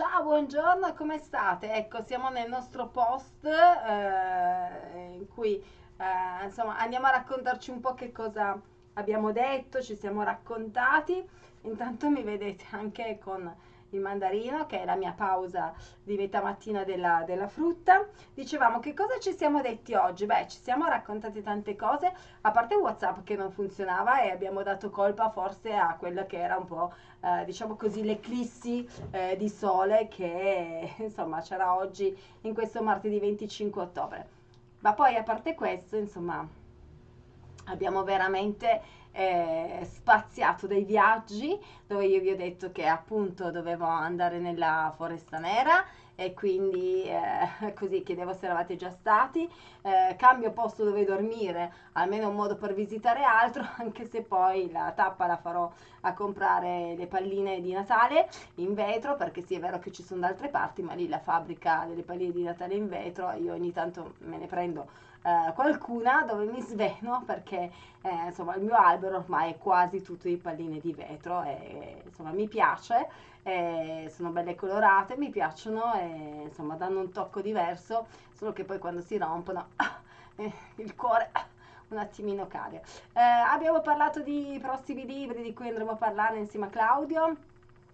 Ciao, buongiorno, come state? Ecco, siamo nel nostro post eh, in cui eh, insomma andiamo a raccontarci un po' che cosa abbiamo detto, ci siamo raccontati. Intanto mi vedete anche con il mandarino, che è la mia pausa di metà mattina della, della, frutta. Dicevamo che cosa ci siamo detti oggi? Beh, ci siamo raccontati tante cose, a parte WhatsApp che non funzionava e abbiamo dato colpa forse a quella che era un po', eh, diciamo così, l'eclissi eh, di sole che insomma c'era oggi in questo martedì 25 ottobre. Ma poi a parte questo, insomma, abbiamo veramente eh, spaziato dei viaggi dove io vi ho detto che appunto dovevo andare nella foresta nera e quindi eh, così chiedevo se eravate già stati. Eh, cambio posto dove dormire almeno un modo per visitare altro anche se poi la tappa la farò a comprare le palline di Natale in vetro perché sì è vero che ci sono da altre parti ma lì la fabbrica delle palline di Natale in vetro io ogni tanto me ne prendo eh, qualcuna dove mi sveno perché eh, insomma il mio albero ormai è quasi tutto di palline di vetro e insomma mi piace, sono belle colorate, mi piacciono e insomma danno un tocco diverso, solo che poi quando si rompono eh, il cuore un attimino cade. Eh, abbiamo parlato di prossimi libri di cui andremo a parlare insieme a Claudio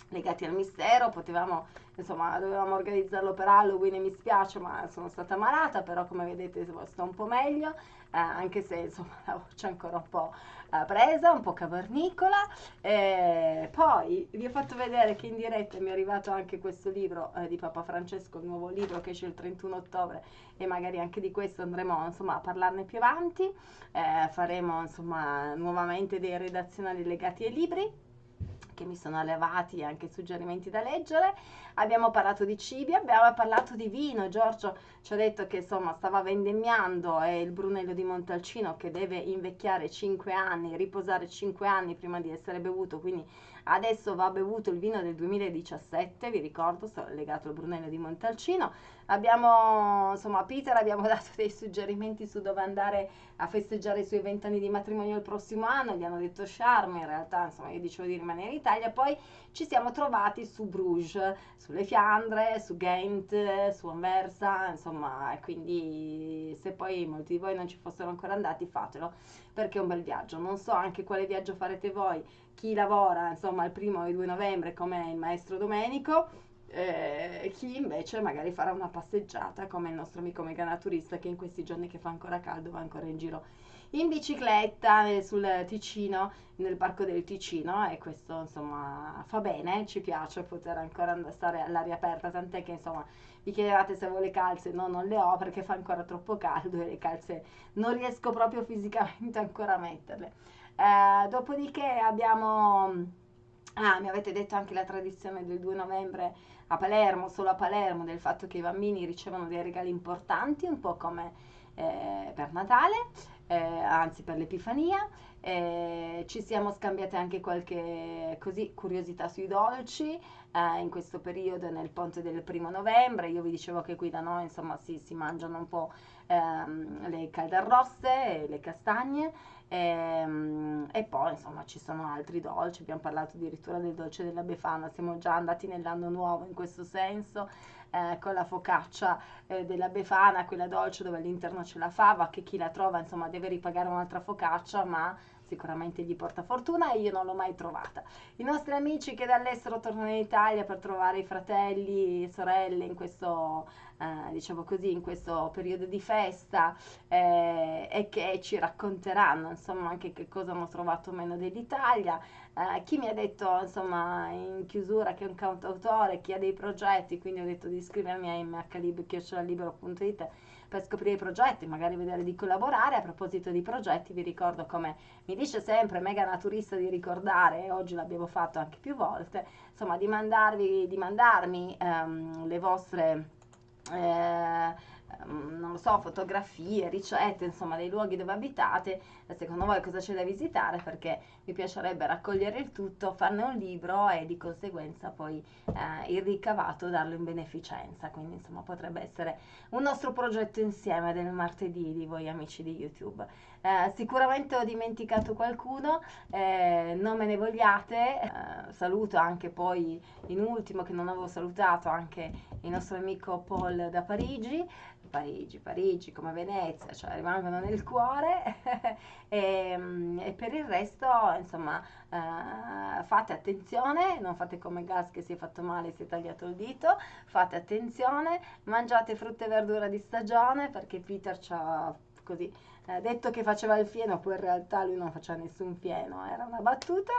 legati al mistero, potevamo, insomma, dovevamo organizzarlo per Halloween e mi spiace, ma sono stata malata, però come vedete sto un po' meglio, eh, anche se insomma la voce è ancora un po' eh, presa, un po' cavernicola. Eh, poi vi ho fatto vedere che in diretta mi è arrivato anche questo libro eh, di Papa Francesco, il nuovo libro che esce il 31 ottobre e magari anche di questo andremo insomma a parlarne più avanti. Eh, faremo insomma nuovamente dei redazionali legati ai libri che mi sono allevati anche suggerimenti da leggere. Abbiamo parlato di cibi, abbiamo parlato di vino. Giorgio ci ha detto che insomma stava vendemmiando e il Brunello di Montalcino che deve invecchiare 5 anni, riposare 5 anni prima di essere bevuto, quindi adesso va bevuto il vino del 2017, vi ricordo, legato al Brunello di Montalcino. Abbiamo, insomma, a Peter abbiamo dato dei suggerimenti su dove andare a festeggiare i suoi vent'anni di matrimonio il prossimo anno, gli hanno detto Charme, in realtà, insomma, io dicevo di rimanere in Italia, poi ci siamo trovati su Bruges, sulle Fiandre, su Ghent, su Anversa, insomma, quindi se poi molti di voi non ci fossero ancora andati, fatelo, perché è un bel viaggio. Non so anche quale viaggio farete voi, chi lavora, insomma, il primo e il 2 novembre come il maestro Domenico, eh, chi invece magari farà una passeggiata come il nostro amico mega naturista che in questi giorni che fa ancora caldo va ancora in giro in bicicletta eh, sul Ticino, nel parco del Ticino e questo insomma fa bene, ci piace poter ancora stare all'aria aperta, tant'è che insomma vi chiedevate se avevo le calze, no non le ho perché fa ancora troppo caldo e le calze non riesco proprio fisicamente ancora a metterle. Eh, dopodiché abbiamo... Ah, mi avete detto anche la tradizione del 2 novembre a Palermo, solo a Palermo, del fatto che i bambini ricevono dei regali importanti, un po' come eh, per Natale eh, anzi per l'Epifania. Eh, ci siamo scambiate anche qualche così, curiosità sui dolci eh, in questo periodo nel ponte del primo novembre. Io vi dicevo che qui da noi insomma si, si mangiano un po' ehm, le caldarrosse le castagne. Ehm, e, poi insomma ci sono altri dolci, abbiamo parlato addirittura del dolce della Befana, siamo già andati nell'anno nuovo in questo senso eh, con la focaccia eh, della Befana, quella dolce dove all'interno c'è la fava, che chi la trova insomma deve ripagare un'altra focaccia, ma sicuramente gli porta fortuna e io non l'ho mai trovata. I nostri amici che dall'estero tornano in Italia per trovare i fratelli e sorelle in questo, eh, diciamo così, in questo periodo di festa eh, e che ci racconteranno insomma anche che cosa hanno trovato meno dell'Italia. Eh, chi mi ha detto insomma in chiusura che è un cantautore, chi ha dei progetti, quindi ho detto di iscrivermi a mhlib.it per scoprire i progetti, magari vedere di collaborare. A proposito di progetti, vi ricordo come mi dice sempre Mega Naturista di ricordare, e oggi l'abbiamo fatto anche più volte, insomma di, mandarvi, di mandarmi ehm, le vostre... Eh, non lo so, fotografie, ricette, insomma, dei luoghi dove abitate, secondo voi cosa c'è da visitare, perché mi piacerebbe raccogliere il tutto, farne un libro e di conseguenza poi eh, il ricavato darlo in beneficenza, quindi insomma potrebbe essere un nostro progetto insieme del martedì di voi amici di YouTube. Eh, sicuramente ho dimenticato qualcuno, eh, non me ne vogliate, eh, saluto anche poi in ultimo che non avevo salutato anche il nostro amico Paul da Parigi, Parigi, Parigi come Venezia, cioè rimangono nel cuore. E, e, per il resto insomma eh, fate attenzione, non fate come Gas che si è fatto male si è tagliato il dito, fate attenzione, mangiate frutta e verdura di stagione perché Peter ci ha così eh, detto che faceva il fieno, poi in realtà lui non faceva nessun fieno, era una battuta.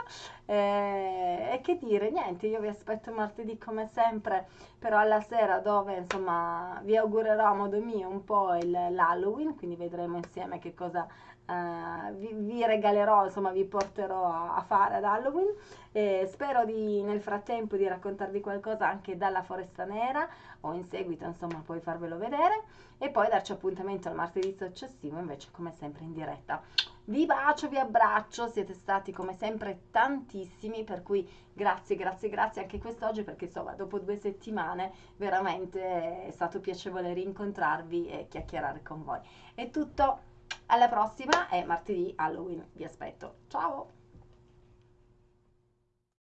Eh, e che dire, niente, io vi aspetto martedì come sempre, però alla sera dove insomma vi augurerò a modo mio un po' l'Halloween, quindi vedremo insieme che cosa Uh, vi, vi, regalerò, insomma vi porterò a, a fare ad Halloween e spero di nel frattempo di raccontarvi qualcosa anche dalla Foresta Nera o in seguito insomma poi farvelo vedere e poi darci appuntamento al martedì successivo invece come sempre in diretta. Vi bacio, vi abbraccio, siete stati come sempre tantissimi, per cui grazie, grazie, grazie anche quest'oggi perché insomma dopo due settimane veramente è stato piacevole rincontrarvi e chiacchierare con voi. È tutto, alla prossima e martedì Halloween vi aspetto. Ciao!